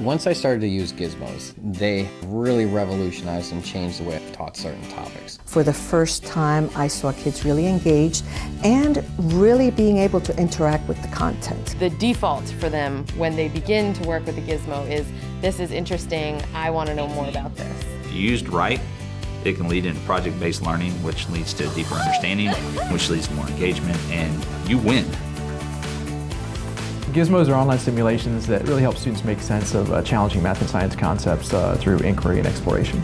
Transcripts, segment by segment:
Once I started to use gizmos, they really revolutionized and changed the way I've taught certain topics. For the first time, I saw kids really engaged and really being able to interact with the content. The default for them when they begin to work with the gizmo is, this is interesting, I want to know more about this. Used right, it can lead into project-based learning, which leads to deeper understanding, which leads to more engagement, and you win. Gizmos are online simulations that really help students make sense of uh, challenging math and science concepts uh, through inquiry and exploration.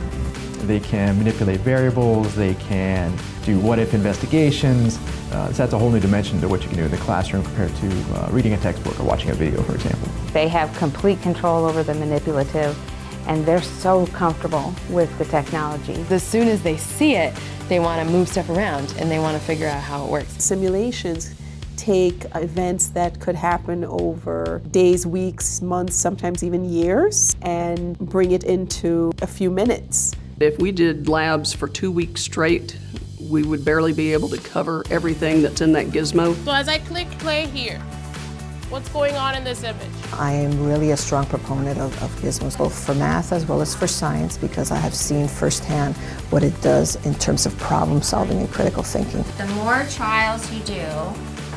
They can manipulate variables, they can do what-if investigations. Uh, so that's a whole new dimension to what you can do in the classroom compared to uh, reading a textbook or watching a video, for example. They have complete control over the manipulative and they're so comfortable with the technology. As soon as they see it, they want to move stuff around and they want to figure out how it works. Simulations take events that could happen over days, weeks, months, sometimes even years, and bring it into a few minutes. If we did labs for two weeks straight, we would barely be able to cover everything that's in that gizmo. So as I click play here, what's going on in this image? I am really a strong proponent of, of gizmos, both for math as well as for science, because I have seen firsthand what it does in terms of problem solving and critical thinking. The more trials you do,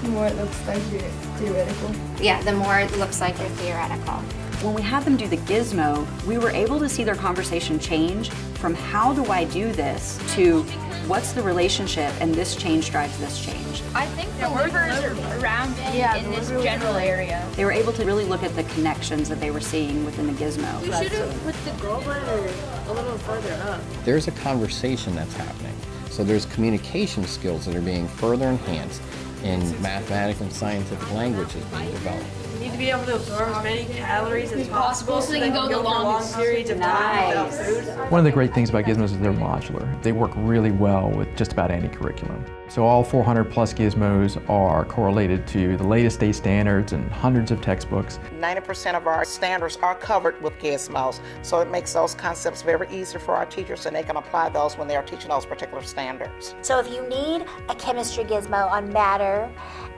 the more it looks like you're theoretical. Yeah, the more it looks like you're theoretical. When we had them do the gizmo, we were able to see their conversation change from how do I do this to what's the relationship and this change drives this change. I think the workers are around yeah, in this general area. They were able to really look at the connections that they were seeing within the gizmo. You should have put the goal letter a little further up. There's a conversation that's happening. So there's communication skills that are being further enhanced in mathematical and scientific languages being developed. You need to be able to absorb as many calories as possible so they can go the long periods of time without food. One of the great things about Gizmos is they're modular. They work really well with just about any curriculum. So all 400 plus Gizmos are correlated to the latest state standards and hundreds of textbooks. 90% of our standards are covered with Gizmos, so it makes those concepts very easy for our teachers and they can apply those when they are teaching those particular standards. So if you need a chemistry gizmo on matter,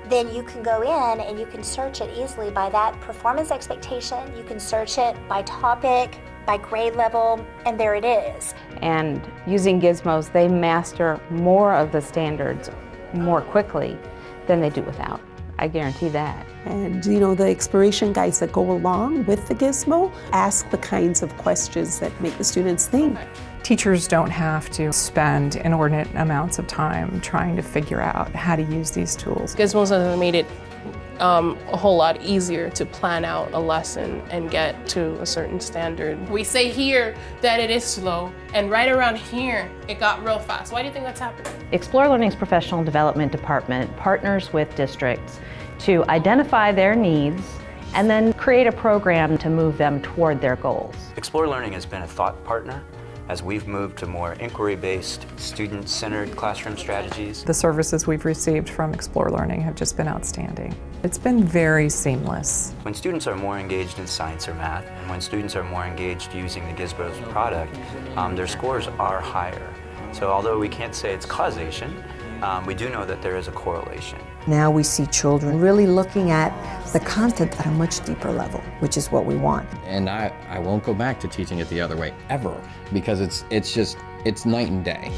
then you can go in and you can search it easily by that performance expectation. You can search it by topic, by grade level, and there it is. And using gizmos, they master more of the standards more quickly than they do without. I guarantee that. And you know, the exploration guides that go along with the gizmo ask the kinds of questions that make the students think. Teachers don't have to spend inordinate amounts of time trying to figure out how to use these tools. Gizmos have made it um, a whole lot easier to plan out a lesson and get to a certain standard. We say here that it is slow, and right around here, it got real fast. Why do you think that's happening? Explore Learning's Professional Development Department partners with districts to identify their needs and then create a program to move them toward their goals. Explore Learning has been a thought partner as we've moved to more inquiry-based, student-centered classroom strategies. The services we've received from Explore Learning have just been outstanding. It's been very seamless. When students are more engaged in science or math, and when students are more engaged using the Gizmos product, um, their scores are higher. So although we can't say it's causation, um, we do know that there is a correlation. Now we see children really looking at the content at a much deeper level, which is what we want. And I, I won't go back to teaching it the other way, ever, because it's, it's just, it's night and day.